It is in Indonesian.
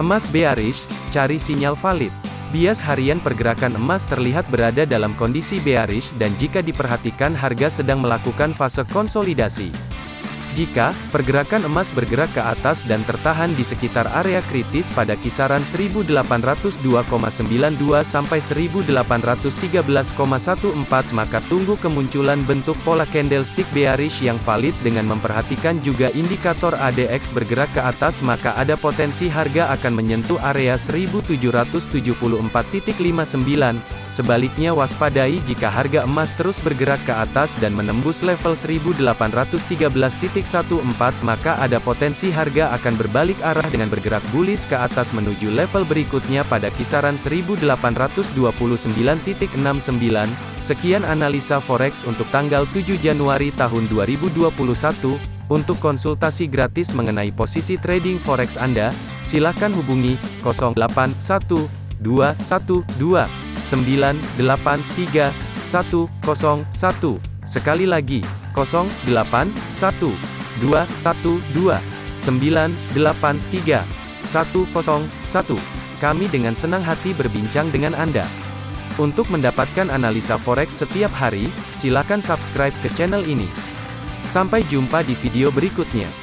Emas bearish, cari sinyal valid. Bias harian pergerakan emas terlihat berada dalam kondisi bearish dan jika diperhatikan harga sedang melakukan fase konsolidasi. Jika pergerakan emas bergerak ke atas dan tertahan di sekitar area kritis pada kisaran 1802,92 sampai 1813,14 maka tunggu kemunculan bentuk pola candlestick bearish yang valid dengan memperhatikan juga indikator ADX bergerak ke atas maka ada potensi harga akan menyentuh area 1774.59 Sebaliknya waspadai jika harga emas terus bergerak ke atas dan menembus level 1813.14 maka ada potensi harga akan berbalik arah dengan bergerak bullish ke atas menuju level berikutnya pada kisaran 1829.69. Sekian analisa forex untuk tanggal 7 Januari tahun 2021. Untuk konsultasi gratis mengenai posisi trading forex Anda, silakan hubungi 081212 983 101. Sekali lagi, 081 212 983 101. Kami dengan senang hati berbincang dengan Anda. Untuk mendapatkan analisa forex setiap hari, silakan subscribe ke channel ini. Sampai jumpa di video berikutnya.